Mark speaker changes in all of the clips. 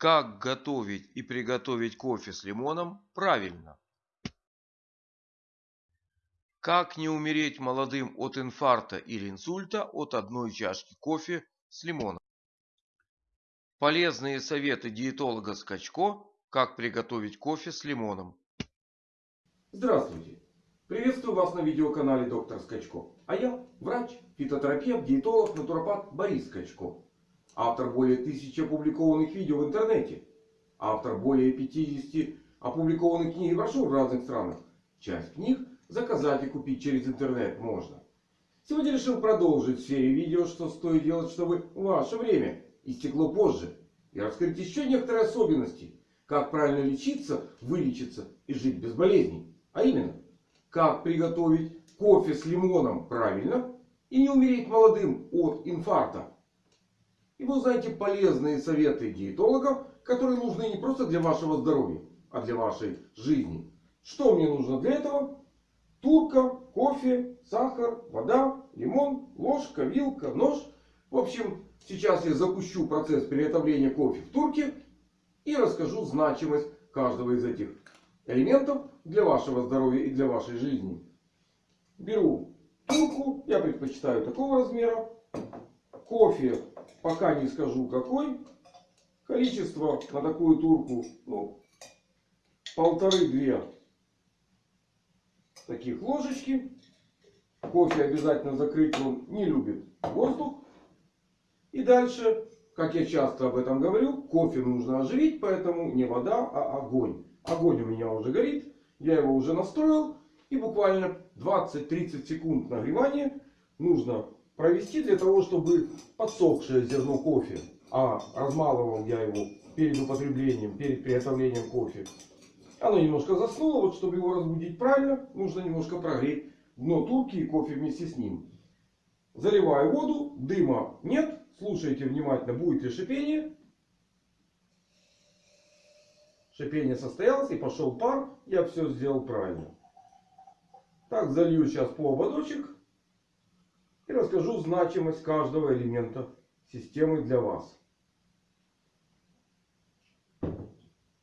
Speaker 1: Как готовить и приготовить кофе с лимоном правильно? Как не умереть молодым от инфаркта или инсульта от одной чашки кофе с лимоном? Полезные советы диетолога Скачко, как приготовить кофе с лимоном.
Speaker 2: Здравствуйте! Приветствую вас на видеоканале Доктор Скачко. А я врач, фитотерапевт, диетолог, натуропат Борис Скачко. Автор более тысячи опубликованных видео в интернете. Автор более 50 опубликованных книг и брошюр в разных странах. Часть книг заказать и купить через интернет можно. Сегодня решил продолжить серию видео, что стоит делать, чтобы ваше время истекло позже. И раскрыть еще некоторые особенности. Как правильно лечиться, вылечиться и жить без болезней. А именно, как приготовить кофе с лимоном правильно и не умереть молодым от инфаркта. И вы узнаете полезные советы диетологов, которые нужны не просто для вашего здоровья, а для вашей жизни. Что мне нужно для этого? Турка, кофе, сахар, вода, лимон, ложка, вилка, нож. В общем, сейчас я запущу процесс приготовления кофе в турке. И расскажу значимость каждого из этих элементов для вашего здоровья и для вашей жизни. Беру турку. Я предпочитаю такого размера. Кофе пока не скажу какой. Количество на такую турку ну, полторы-две таких ложечки. Кофе обязательно закрыть, он не любит воздух. И дальше, как я часто об этом говорю, кофе нужно оживить, поэтому не вода, а огонь. Огонь у меня уже горит, я его уже настроил. И буквально 20-30 секунд нагревания нужно провести для того, чтобы подсохшее зерно кофе, а размалывал я его перед употреблением, перед приготовлением кофе, оно немножко заснуло. Вот чтобы его разбудить правильно, нужно немножко прогреть дно турки и кофе вместе с ним. Заливаю воду, дыма нет. Слушайте внимательно, будет ли шипение. Шипение состоялось и пошел пар. Я все сделал правильно. Так, залью сейчас по ободочек. И расскажу значимость каждого элемента системы для вас.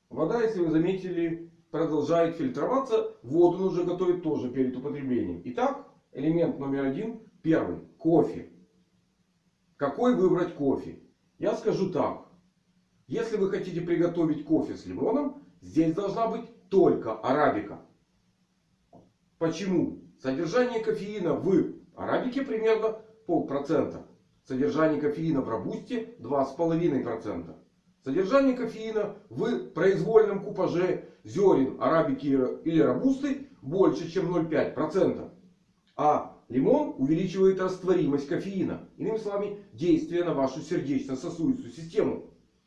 Speaker 2: Вода, если вы заметили, продолжает фильтроваться. Воду нужно готовить тоже перед употреблением. Итак, элемент номер один. Первый. Кофе. Какой выбрать кофе? Я скажу так. Если вы хотите приготовить кофе с лимоном, здесь должна быть только арабика. Почему? Содержание кофеина в Арабике примерно полпроцента. Содержание кофеина в робусте 2,5%. Содержание кофеина в произвольном купаже зерен арабики или робусты больше чем 0,5%. А лимон увеличивает растворимость кофеина. Иными словами, действие на вашу сердечно-сосудистую систему.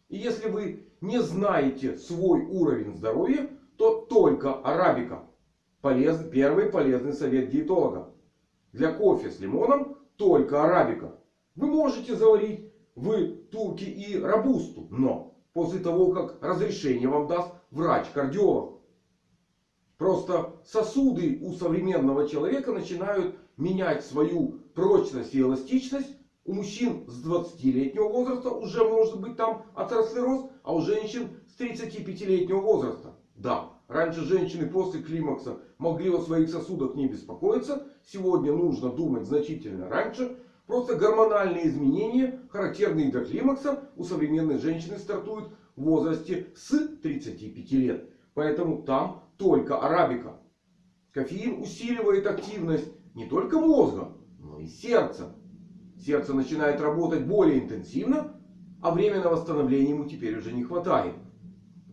Speaker 2: И если вы не знаете свой уровень здоровья, то только арабика. Полез, первый полезный совет диетолога. Для кофе с лимоном только арабика. Вы можете заварить в турке и робусту. Но после того, как разрешение вам даст врач-кардиолог. Просто сосуды у современного человека начинают менять свою прочность и эластичность. У мужчин с 20-летнего возраста уже может быть там атеросклероз. А у женщин с 35-летнего возраста. Да, раньше женщины после климакса могли о своих сосудах не беспокоиться. Сегодня нужно думать значительно раньше. Просто гормональные изменения, характерные для климакса, у современной женщины стартуют в возрасте с 35 лет. Поэтому там только арабика. Кофеин усиливает активность не только мозга, но и сердца. Сердце начинает работать более интенсивно, а время на восстановление ему теперь уже не хватает.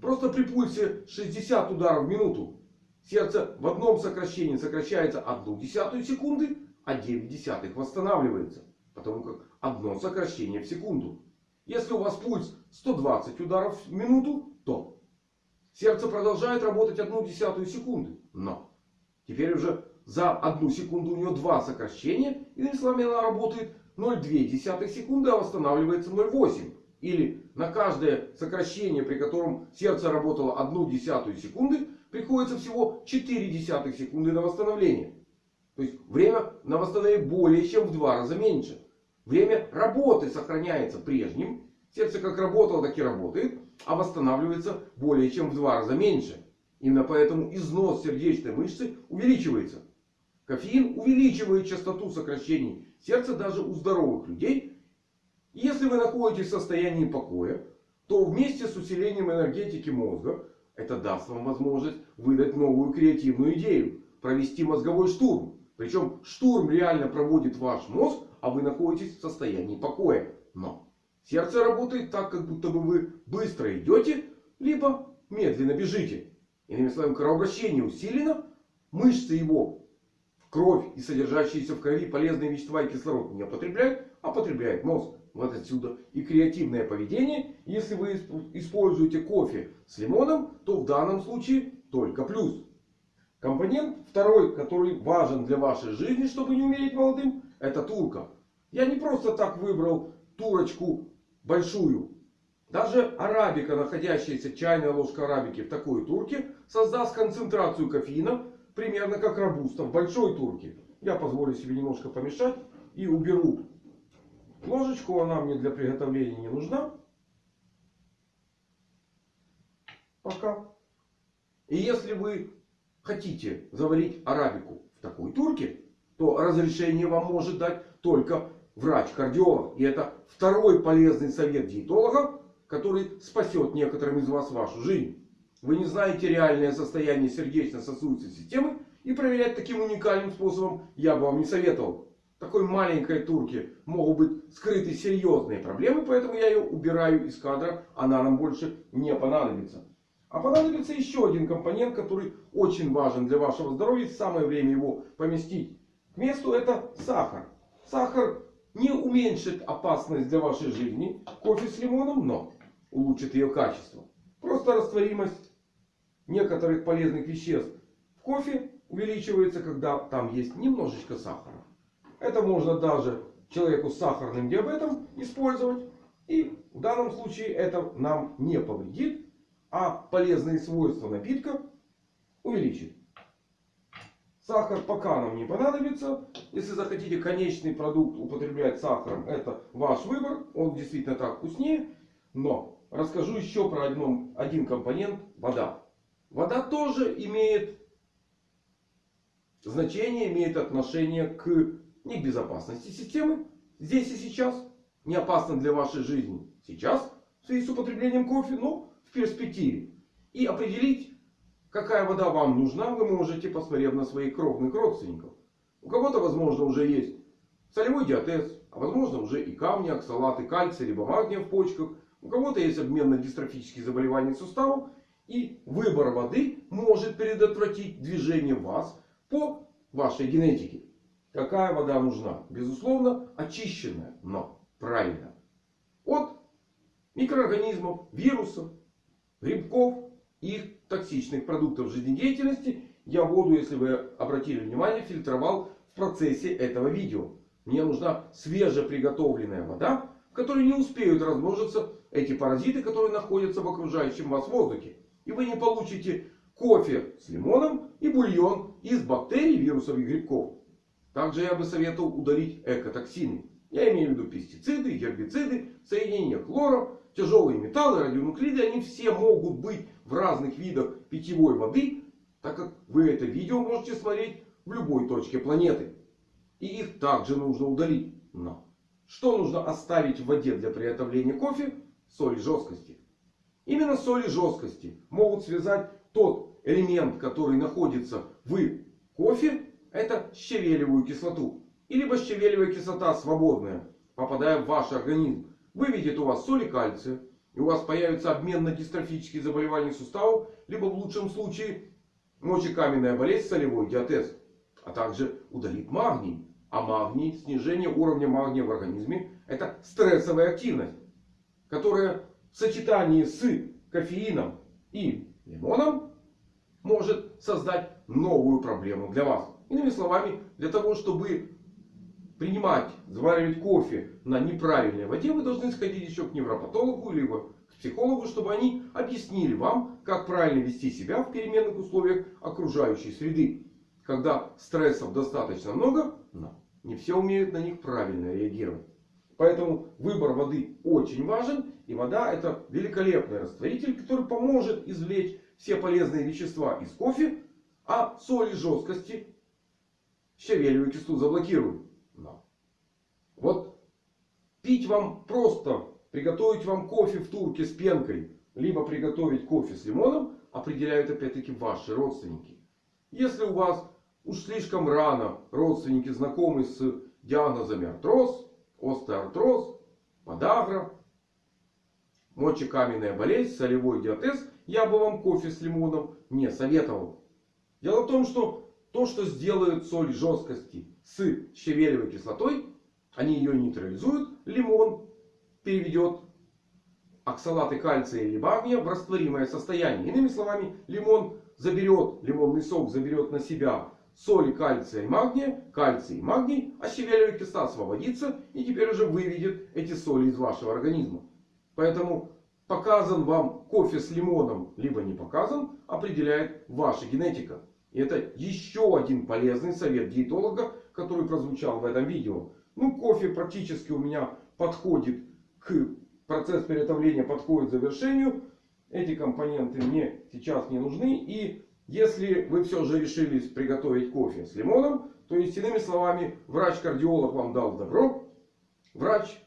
Speaker 2: Просто при пульсе 60 ударов в минуту сердце в одном сокращении сокращается 1 десятую секунды, а 9 десятых восстанавливается. Потому как одно сокращение в секунду. Если у вас пульс 120 ударов в минуту, то сердце продолжает работать 1 десятую секунды. Но теперь уже за одну секунду у него два сокращения. Иными словами, она работает 0,2 секунды, а восстанавливается 0,8. Или на каждое сокращение, при котором сердце работало 1 десятую секунды, приходится всего 4 десятых секунды на восстановление. То есть время на восстановление более чем в два раза меньше. Время работы сохраняется прежним. Сердце как работало, так и работает. а восстанавливается более чем в два раза меньше. Именно поэтому износ сердечной мышцы увеличивается. Кофеин увеличивает частоту сокращений сердца даже у здоровых людей. Если вы находитесь в состоянии покоя, то вместе с усилением энергетики мозга это даст вам возможность выдать новую креативную идею. Провести мозговой штурм. Причем штурм реально проводит ваш мозг, а вы находитесь в состоянии покоя. Но сердце работает так, как будто бы вы быстро идете, либо медленно бежите. Иными словами, кровообращение усилено, мышцы его кровь и содержащиеся в крови полезные вещества и кислород не потребляют, а потребляет мозг. Вот отсюда и креативное поведение. Если вы используете кофе с лимоном, то в данном случае только плюс. Компонент второй, который важен для вашей жизни, чтобы не умереть молодым, это турка. Я не просто так выбрал турочку большую. Даже арабика, находящаяся чайная ложка арабики в такой турке, создаст концентрацию кофеина примерно как робуста в большой турке. Я позволю себе немножко помешать и уберу ложечку. Она мне для приготовления не нужна. Пока. И если вы хотите заварить арабику в такой турке, то разрешение вам может дать только врач-кардиолог. И это второй полезный совет диетолога, который спасет некоторым из вас вашу жизнь. Вы не знаете реальное состояние сердечно-сосудистой системы. И проверять таким уникальным способом я бы вам не советовал. Такой маленькой турке могут быть скрыты серьезные проблемы. Поэтому я ее убираю из кадра. Она нам больше не понадобится. А понадобится еще один компонент, который очень важен для вашего здоровья. Самое время его поместить к месту. Это сахар. Сахар не уменьшит опасность для вашей жизни. Кофе с лимоном, но улучшит ее качество. Просто растворимость некоторых полезных веществ в кофе увеличивается, когда там есть немножечко сахара. Это можно даже человеку с сахарным диабетом использовать. И в данном случае это нам не повредит а полезные свойства напитка увеличит. Сахар пока нам не понадобится. Если захотите конечный продукт употреблять сахаром, это ваш выбор. Он действительно так вкуснее. Но расскажу еще про одном, один компонент. Вода. Вода тоже имеет значение, имеет отношение к не к безопасности системы. Здесь и сейчас. Не опасно для вашей жизни сейчас. В связи с употреблением кофе. Но в перспективе. И определить, какая вода вам нужна, вы можете, посмотрев на своих кровных родственников. У кого-то, возможно, уже есть солевой диатез. А возможно, уже и камни, оксалаты, кальция, либо магния в почках. У кого-то есть обменно-дистрофические заболевания суставов. И выбор воды может предотвратить движение вас по вашей генетике. Какая вода нужна? Безусловно, очищенная, но правильно. От микроорганизмов, вирусов, грибков и их токсичных продуктов жизнедеятельности я воду, если вы обратили внимание, фильтровал в процессе этого видео. Мне нужна свежеприготовленная вода, в которой не успеют размножиться эти паразиты, которые находятся в окружающем вас воздухе. И вы не получите кофе с лимоном и бульон из бактерий, вирусов и грибков. Также я бы советовал удалить экотоксины. Я имею в виду пестициды, гербициды, соединения хлора, тяжелые металлы, радионуклиды, они все могут быть в разных видах питьевой воды, так как вы это видео можете смотреть в любой точке планеты. И их также нужно удалить. Но что нужно оставить в воде для приготовления кофе? Соли жесткости. Именно соли жесткости могут связать тот элемент, который находится в кофе. Это щавелевую кислоту. И либо щавелевая кислота свободная, попадая в ваш организм выведет у вас соли кальция. И у вас появится обменно-дистрофические заболевания суставов. Либо в лучшем случае мочекаменная болезнь, солевой диатез. А также удалит магний. А магний, снижение уровня магния в организме, это стрессовая активность. Которая в сочетании с кофеином и лимоном может создать новую проблему для вас. Иными словами, для того, чтобы принимать, заваривать кофе на неправильной воде, вы должны сходить еще к невропатологу, либо к психологу, чтобы они объяснили вам, как правильно вести себя в переменных условиях окружающей среды. Когда стрессов достаточно много, но не все умеют на них правильно реагировать. Поэтому выбор воды очень важен. И вода это великолепный растворитель, который поможет извлечь все полезные вещества из кофе. А соли жесткости щавелевую кислоту заблокируют. Да. Вот пить вам просто, приготовить вам кофе в турке с пенкой, либо приготовить кофе с лимоном, определяют опять-таки ваши родственники. Если у вас уж слишком рано родственники знакомы с диагнозами артроз, остеоартроз, подагра, мочекаменная болезнь, солевой диатез, я бы вам кофе с лимоном не советовал. Дело в том, что то, что сделают соль жесткости с щавелевой кислотой, они ее нейтрализуют. Лимон переведет оксалаты кальция или магния в растворимое состояние. Иными словами, лимон заберет, лимонный сок заберет на себя соли кальция и магния, кальций и магний, а щавелевая кислота освободится и теперь уже выведет эти соли из вашего организма. Поэтому показан вам кофе с лимоном, либо не показан, определяет ваша генетика. И это еще один полезный совет диетолога, который прозвучал в этом видео. Ну, кофе практически у меня подходит к процесс приготовления подходит к завершению. Эти компоненты мне сейчас не нужны. И если вы все же решились приготовить кофе с лимоном, то есть, иными словами, врач-кардиолог вам дал добро, врач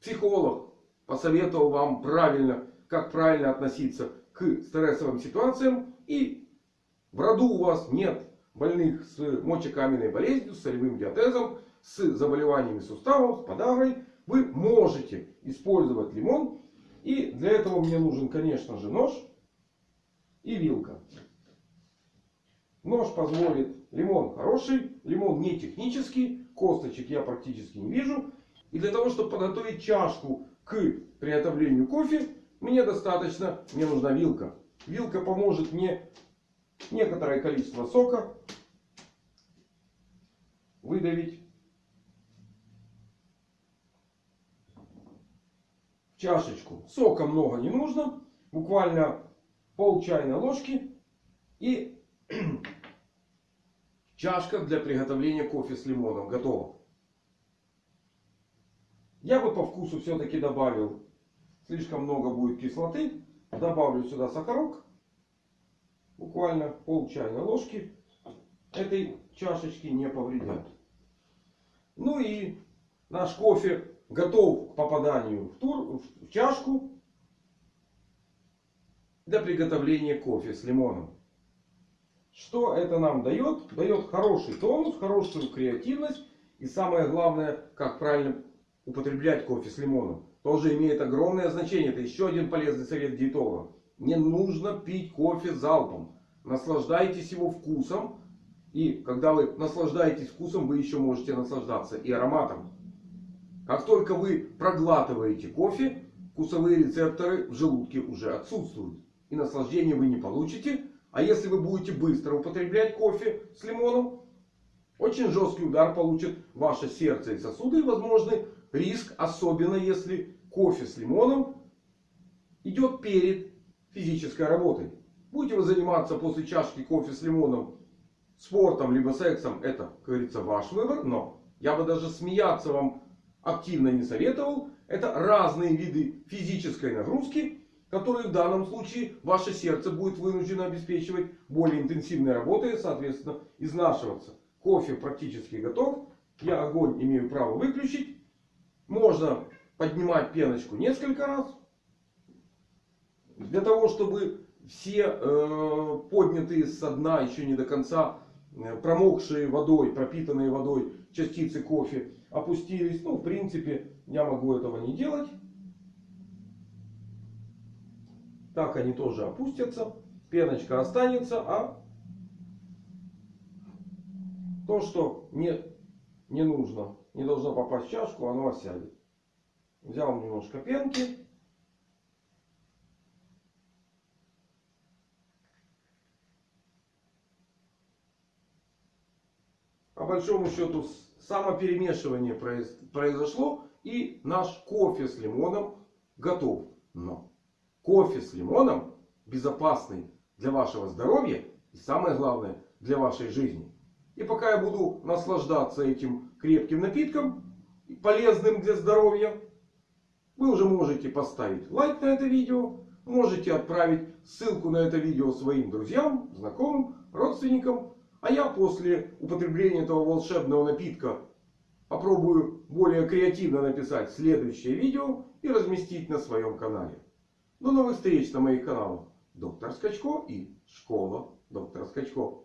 Speaker 2: Психолог посоветовал вам правильно, как правильно относиться к стрессовым ситуациям. И в роду у вас нет больных с мочекаменной болезнью, с солевым диатезом, с заболеваниями суставов, с подагрой. Вы можете использовать лимон. И для этого мне нужен, конечно же, нож и вилка. Нож позволит. Лимон хороший. Лимон не технический. Косточек я практически не вижу. И для того, чтобы подготовить чашку к приготовлению кофе, мне достаточно, мне нужна вилка. Вилка поможет мне некоторое количество сока выдавить. В чашечку. Сока много не нужно. Буквально пол чайной ложки. И чашка для приготовления кофе с лимоном готова. Я бы по вкусу все-таки добавил. Слишком много будет кислоты. Добавлю сюда сахарок. Буквально пол чайной ложки. Этой чашечки не повредят. Ну и наш кофе готов к попаданию в, тур, в чашку. Для приготовления кофе с лимоном. Что это нам дает? Дает хороший тонус, хорошую креативность. И самое главное, как правильно употреблять кофе с лимоном тоже имеет огромное значение. Это еще один полезный совет диетолога. Не нужно пить кофе залпом. Наслаждайтесь его вкусом. И когда вы наслаждаетесь вкусом, вы еще можете наслаждаться и ароматом. Как только вы проглатываете кофе, вкусовые рецепторы в желудке уже отсутствуют. И наслаждения вы не получите. А если вы будете быстро употреблять кофе с лимоном, очень жесткий удар получит ваше сердце и сосуды. И возможны риск, особенно если кофе с лимоном идет перед физической работой. Будете вы заниматься после чашки кофе с лимоном спортом либо сексом, это, как говорится, ваш выбор. Но я бы даже смеяться вам активно не советовал. Это разные виды физической нагрузки, которые в данном случае ваше сердце будет вынуждено обеспечивать более интенсивной работой, соответственно, изнашиваться. Кофе практически готов. Я огонь имею право выключить. Можно поднимать пеночку несколько раз. Для того, чтобы все э, поднятые со дна еще не до конца э, промокшие водой, пропитанные водой частицы кофе опустились. Ну, в принципе, я могу этого не делать. Так они тоже опустятся. Пеночка останется, а то, что не, не нужно, не должно попасть в чашку, оно осядет. Взял немножко пенки. По большому счету самоперемешивание произошло. И наш кофе с лимоном готов. Но кофе с лимоном безопасный для вашего здоровья. И самое главное для вашей жизни. И пока я буду наслаждаться этим крепким напитком, полезным для здоровья, Вы уже можете поставить лайк на это видео. Можете отправить ссылку на это видео своим друзьям, знакомым, родственникам. А я после употребления этого волшебного напитка попробую более креативно написать следующее видео и разместить на своем канале. До новых встреч на моих каналах. Доктор Скачко и Школа доктора Скачко.